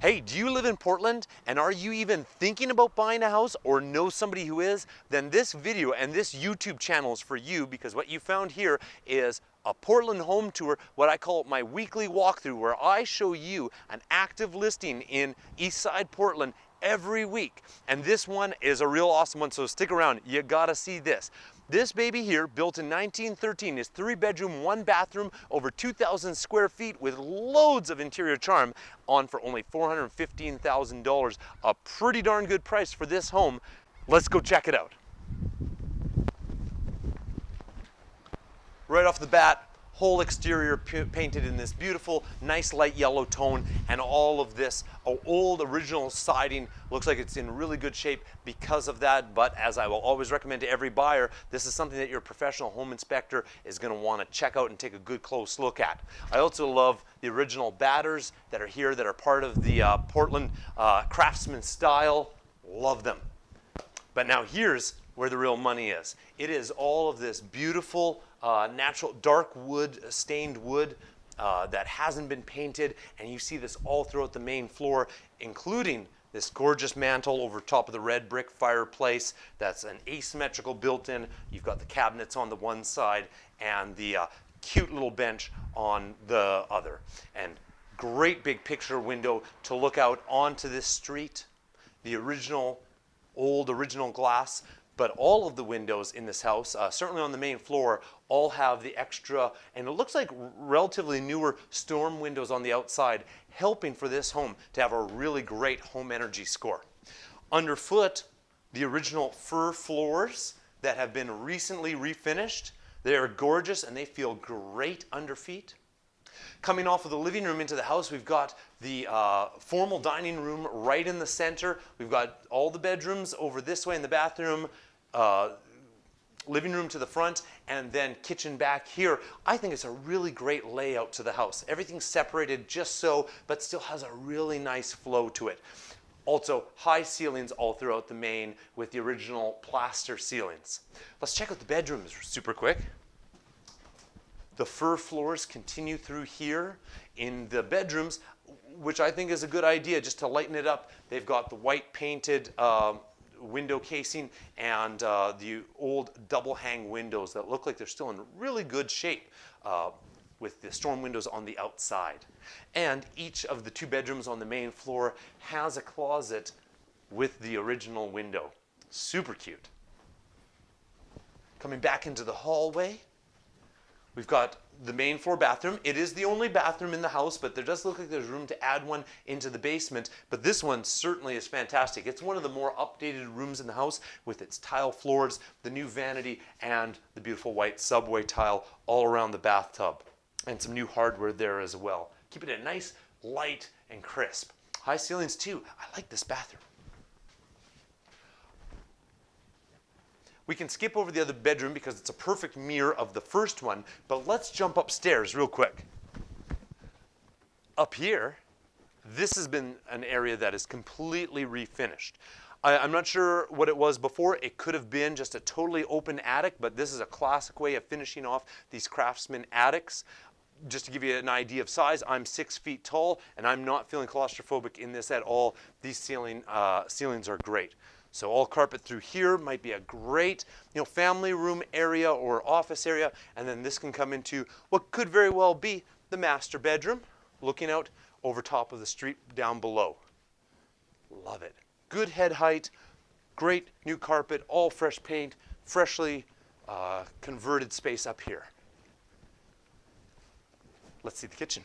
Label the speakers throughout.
Speaker 1: Hey, do you live in Portland and are you even thinking about buying a house or know somebody who is? Then this video and this YouTube channel is for you because what you found here is a Portland home tour, what I call my weekly walkthrough where I show you an active listing in Eastside Portland every week. And this one is a real awesome one, so stick around. You gotta see this. This baby here, built in 1913, is three bedroom, one bathroom, over 2,000 square feet with loads of interior charm on for only $415,000. A pretty darn good price for this home. Let's go check it out. Right off the bat, whole exterior painted in this beautiful, nice light yellow tone, and all of this old original siding looks like it's in really good shape because of that, but as I will always recommend to every buyer, this is something that your professional home inspector is gonna wanna check out and take a good close look at. I also love the original batters that are here that are part of the uh, Portland uh, craftsman style. Love them. But now here's where the real money is. It is all of this beautiful uh, natural dark wood, stained wood uh, that hasn't been painted, and you see this all throughout the main floor, including this gorgeous mantle over top of the red brick fireplace that's an asymmetrical built-in. You've got the cabinets on the one side and the uh, cute little bench on the other. And great big picture window to look out onto this street. The original, old original glass but all of the windows in this house, uh, certainly on the main floor, all have the extra, and it looks like relatively newer storm windows on the outside, helping for this home to have a really great home energy score. Underfoot, the original fir floors that have been recently refinished. They are gorgeous and they feel great under feet. Coming off of the living room into the house, we've got the uh, formal dining room right in the center. We've got all the bedrooms over this way in the bathroom, uh, living room to the front and then kitchen back here. I think it's a really great layout to the house. Everything's separated just so, but still has a really nice flow to it. Also, high ceilings all throughout the main with the original plaster ceilings. Let's check out the bedrooms super quick. The fir floors continue through here. In the bedrooms, which I think is a good idea just to lighten it up, they've got the white painted um, window casing and uh, the old double hang windows that look like they're still in really good shape uh, with the storm windows on the outside. And each of the two bedrooms on the main floor has a closet with the original window. Super cute. Coming back into the hallway, we've got the main floor bathroom. It is the only bathroom in the house, but there does look like there's room to add one into the basement. But this one certainly is fantastic. It's one of the more updated rooms in the house with its tile floors, the new vanity, and the beautiful white subway tile all around the bathtub. And some new hardware there as well. Keeping it nice, light, and crisp. High ceilings too. I like this bathroom. We can skip over the other bedroom because it's a perfect mirror of the first one, but let's jump upstairs real quick. Up here, this has been an area that is completely refinished. I, am not sure what it was before. It could have been just a totally open attic, but this is a classic way of finishing off these craftsman attics. Just to give you an idea of size, I'm six feet tall, and I'm not feeling claustrophobic in this at all. These ceiling, uh, ceilings are great. So all carpet through here might be a great you know, family room area or office area. And then this can come into what could very well be the master bedroom, looking out over top of the street down below. Love it. Good head height, great new carpet, all fresh paint, freshly uh, converted space up here. Let's see the kitchen.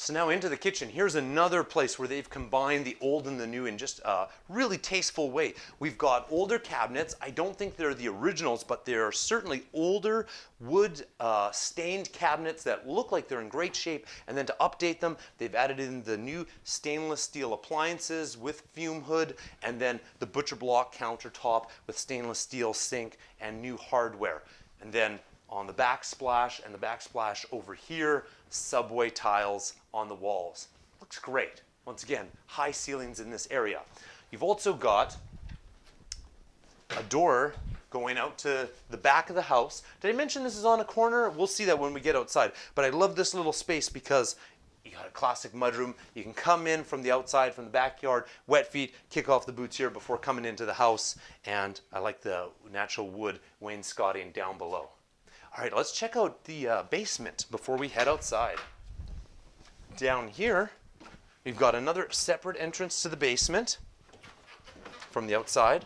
Speaker 1: So now into the kitchen, here's another place where they've combined the old and the new in just a really tasteful way. We've got older cabinets. I don't think they're the originals, but they're certainly older wood uh, stained cabinets that look like they're in great shape. And then to update them, they've added in the new stainless steel appliances with fume hood, and then the butcher block countertop with stainless steel sink and new hardware. And then on the backsplash and the backsplash over here, subway tiles on the walls. Looks great. Once again, high ceilings in this area. You've also got a door going out to the back of the house. Did I mention this is on a corner? We'll see that when we get outside. But I love this little space because you got a classic mudroom. You can come in from the outside, from the backyard, wet feet, kick off the boots here before coming into the house. And I like the natural wood wainscoting down below. All right, let's check out the uh, basement before we head outside. Down here, we've got another separate entrance to the basement from the outside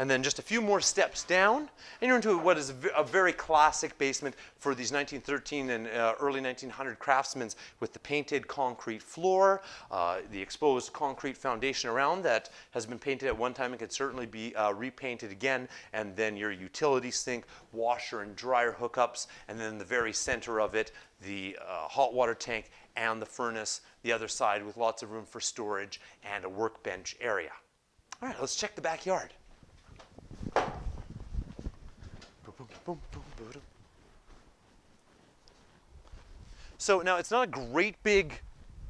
Speaker 1: and then just a few more steps down, and you're into what is a very classic basement for these 1913 and uh, early 1900 craftsmen with the painted concrete floor, uh, the exposed concrete foundation around that has been painted at one time and could certainly be uh, repainted again, and then your utility sink, washer and dryer hookups, and then the very center of it, the uh, hot water tank and the furnace, the other side with lots of room for storage and a workbench area. All right, let's check the backyard. So now it's not a great big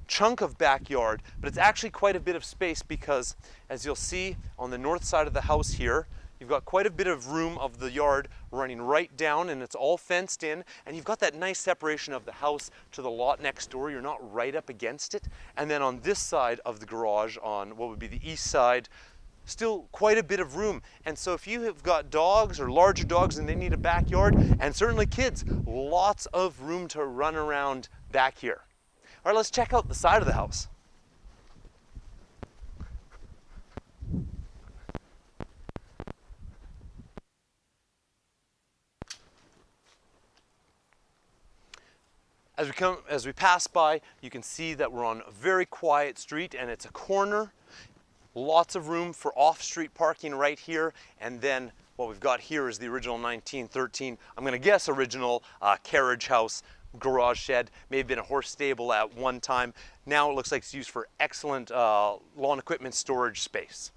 Speaker 1: chunk of backyard, but it's actually quite a bit of space because as you'll see on the north side of the house here, you've got quite a bit of room of the yard running right down and it's all fenced in and you've got that nice separation of the house to the lot next door. You're not right up against it. And then on this side of the garage on what would be the east side, still quite a bit of room. And so if you have got dogs or larger dogs and they need a backyard, and certainly kids, lots of room to run around back here. All right, let's check out the side of the house. As we come, as we pass by, you can see that we're on a very quiet street and it's a corner Lots of room for off-street parking right here. And then what we've got here is the original 1913, I'm gonna guess original uh, carriage house garage shed, may have been a horse stable at one time. Now it looks like it's used for excellent uh, lawn equipment storage space.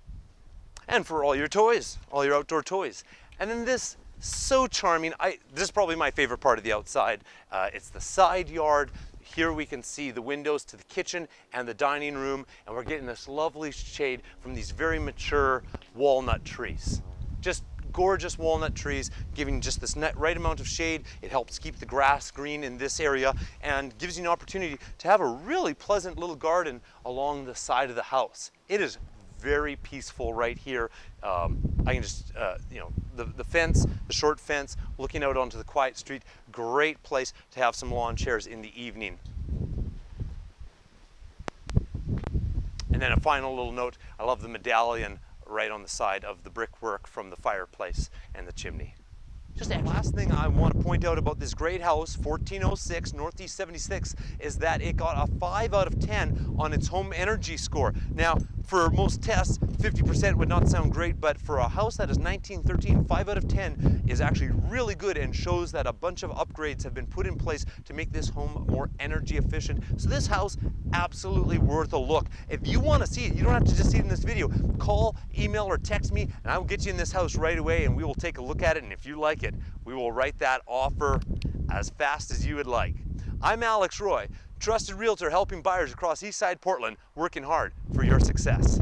Speaker 1: And for all your toys, all your outdoor toys. And then this so charming. I, this is probably my favorite part of the outside. Uh, it's the side yard. Here we can see the windows to the kitchen and the dining room, and we're getting this lovely shade from these very mature walnut trees. Just gorgeous walnut trees, giving just this right amount of shade. It helps keep the grass green in this area and gives you an opportunity to have a really pleasant little garden along the side of the house. It is very peaceful right here. Um, I can just, uh, you know, the, the fence, the short fence, looking out onto the quiet street, great place to have some lawn chairs in the evening. And then a final little note, I love the medallion right on the side of the brickwork from the fireplace and the chimney. Just the last thing I want to point out about this great house, 1406 Northeast 76, is that it got a 5 out of 10 on its home energy score. Now, for most tests, 50% would not sound great, but for a house that is 1913, 5 out of 10 is actually really good and shows that a bunch of upgrades have been put in place to make this home more energy efficient. So this house, absolutely worth a look. If you want to see it, you don't have to just see it in this video. Call, email, or text me, and I will get you in this house right away, and we will take a look at it, and if you like it, we will write that offer as fast as you would like. I'm Alex Roy, trusted realtor helping buyers across Eastside Portland working hard for your success.